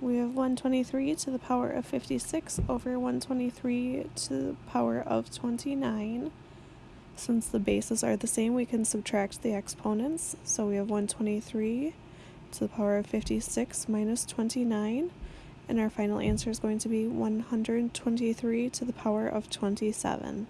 We have 123 to the power of 56 over 123 to the power of 29. Since the bases are the same, we can subtract the exponents. So we have 123 to the power of 56 minus 29. And our final answer is going to be 123 to the power of 27.